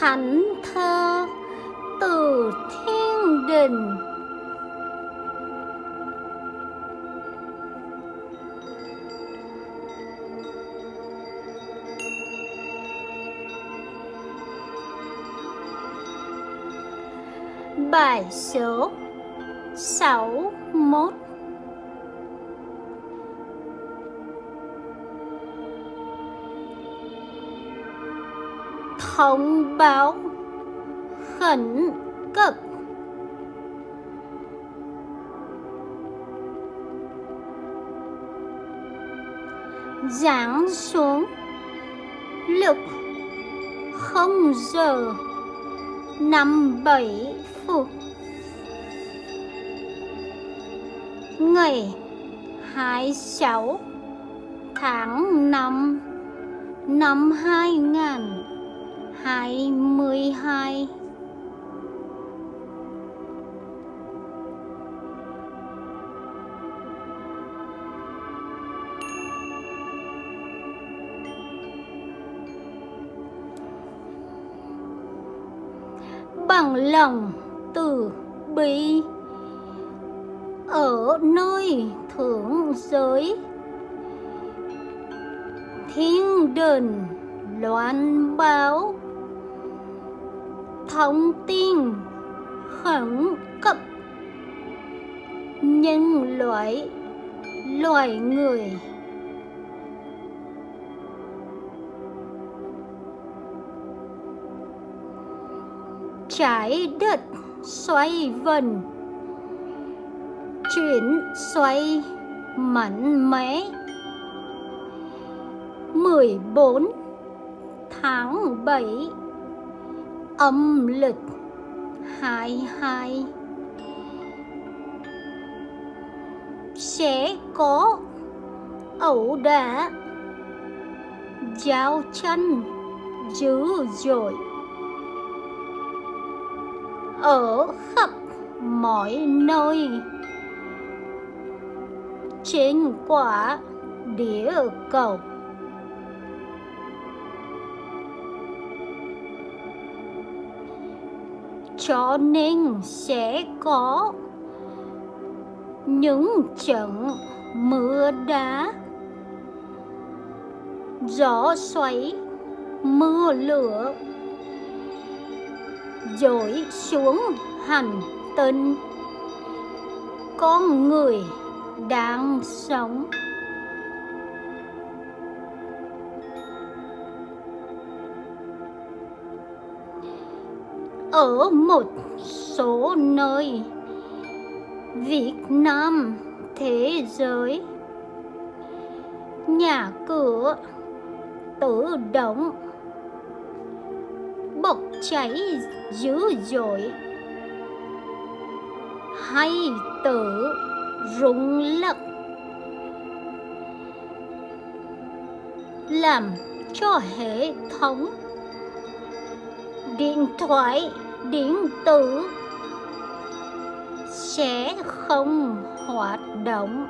thánh thơ từ thiên đình. Bài số 61 Thông báo khẩn cấp. Giáng xuống lúc không giờ năm bảy phút. Ngày 26 tháng 5 năm 2022 bằng lòng từ bi ở nơi thượng giới thiên đình loan báo thông tin khẩn cấp. Nhân loại, loài người. Trái đất xoay vần. Chuyển xoay mạnh mẽ. 14 tháng 7 âm lịch. 22 sẽ có ẩu đả. Giao tranh dữ dội. Ở khắp mọi nơi. Trên quả địa cầu. Cho nên sẽ có những trận mưa đá. Gió xoáy, mưa lửa, dội xuống hành tinh. Con người đang sống. Ở một số nơi. Việt Nam, thế giới. Nhà cửa, tự động. Bốc cháy dữ dội. Hay tự rung lắc. Làm cho hệ thống điện thoại, điện tử sẽ không hoạt động.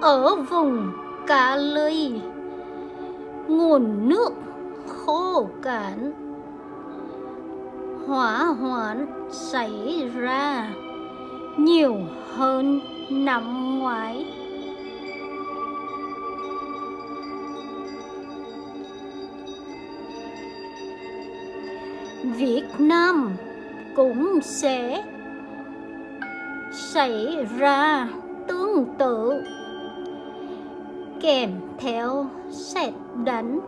Ở vùng Cali nguồn nước khô cạn hỏa hoạn xảy ra nhiều hơn năm ngoái. Việt Nam cũng sẽ xảy ra tương tự kèm theo sét đánh.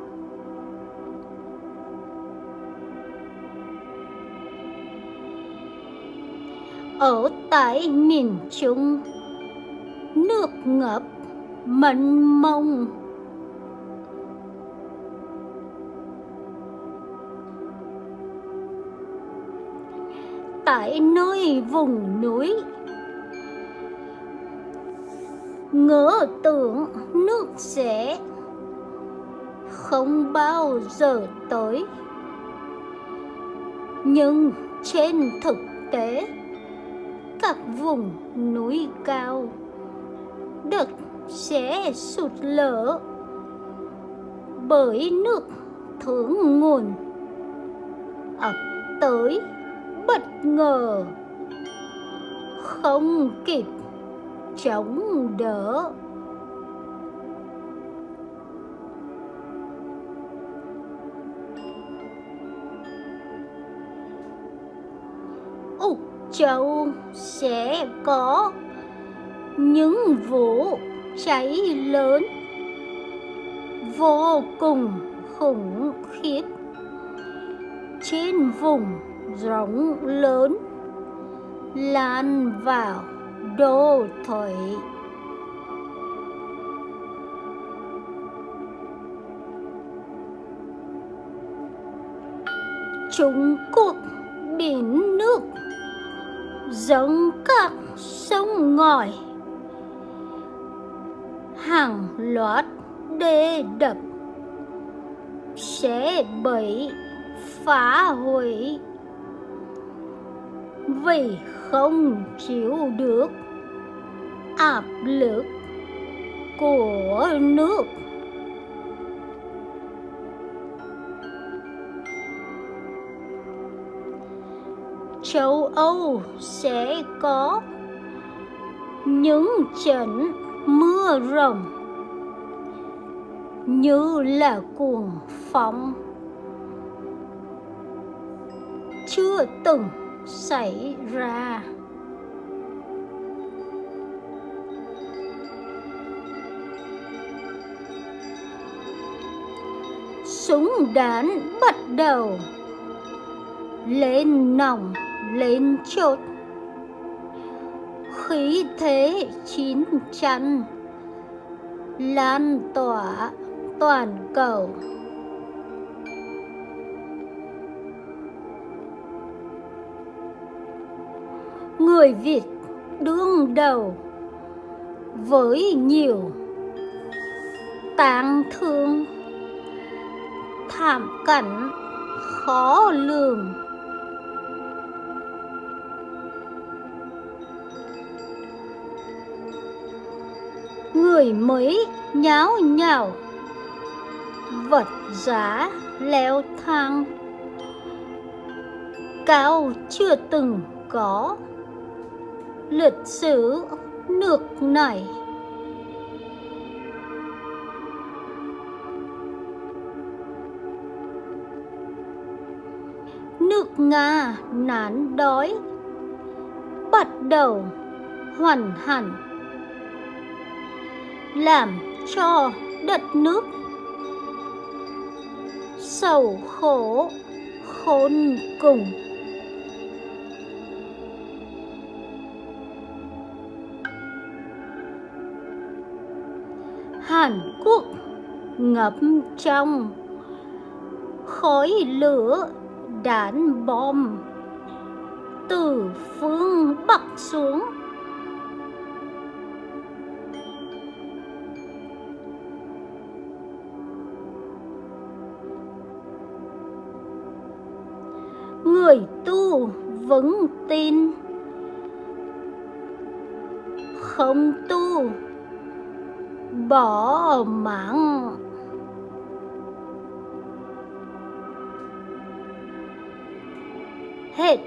Ở tại miền Trung. Nước ngập, mênh mông. Tại nơi vùng núi, ngỡ tưởng nước sẽ không bao giờ tới. Nhưng trên thực tế các vùng núi cao. Đất sẽ sụt lở bởi nước thượng nguồn. Ập tới bất ngờ. Không kịp chống đỡ. Châu sẽ có những vụ cháy lớn vô cùng khủng khiếp trên vùng rộng lớn, lan vào đô thủy Trung Quốc biển nước giống các sông ngòi. Hàng loạt đê đập sẽ bị phá hủy. Vì không chịu được áp lực của nước. Châu Âu sẽ có những trận mưa rồng như là cuồng phong. Chưa từng xảy ra. Súng đạn bắt đầu lên nòng lên chốt. Khí thế chín chắn lan tỏa toàn cầu. Người Việt đương đầu với nhiều tang thương, thảm cảnh khó lường. Người mới nháo nhào. Vật giá leo thang. Cao chưa từng có. Lịch sử nước này. Nước nga nán đói. Bắt đầu hoàn hẳn làm cho đất nước sầu khổ khôn cùng Hàn Quốc ngập trong khói lửa đạn bom từ phương Bắc xuống. Người tu vững tin. Không tu bỏ mạng. Hết.